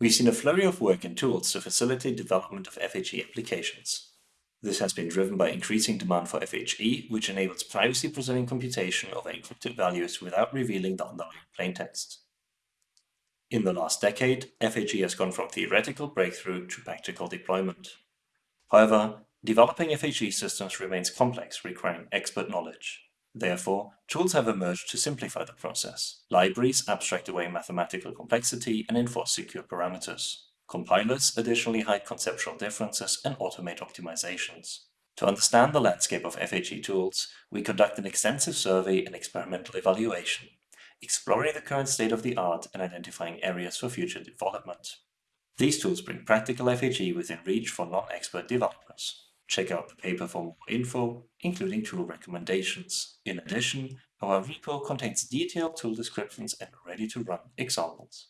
We've seen a flurry of work and tools to facilitate development of FHE applications. This has been driven by increasing demand for FHE, which enables privacy-preserving computation of encrypted values without revealing the underlying plaintext. In the last decade, FHE has gone from theoretical breakthrough to practical deployment. However, developing FHE systems remains complex, requiring expert knowledge. Therefore, tools have emerged to simplify the process. Libraries abstract away mathematical complexity and enforce secure parameters. Compilers additionally hide conceptual differences and automate optimizations. To understand the landscape of FHE tools, we conduct an extensive survey and experimental evaluation exploring the current state of the art and identifying areas for future development. These tools bring practical FHE within reach for non-expert developers. Check out the paper for more info, including tool recommendations. In addition, our repo contains detailed tool descriptions and ready-to-run examples.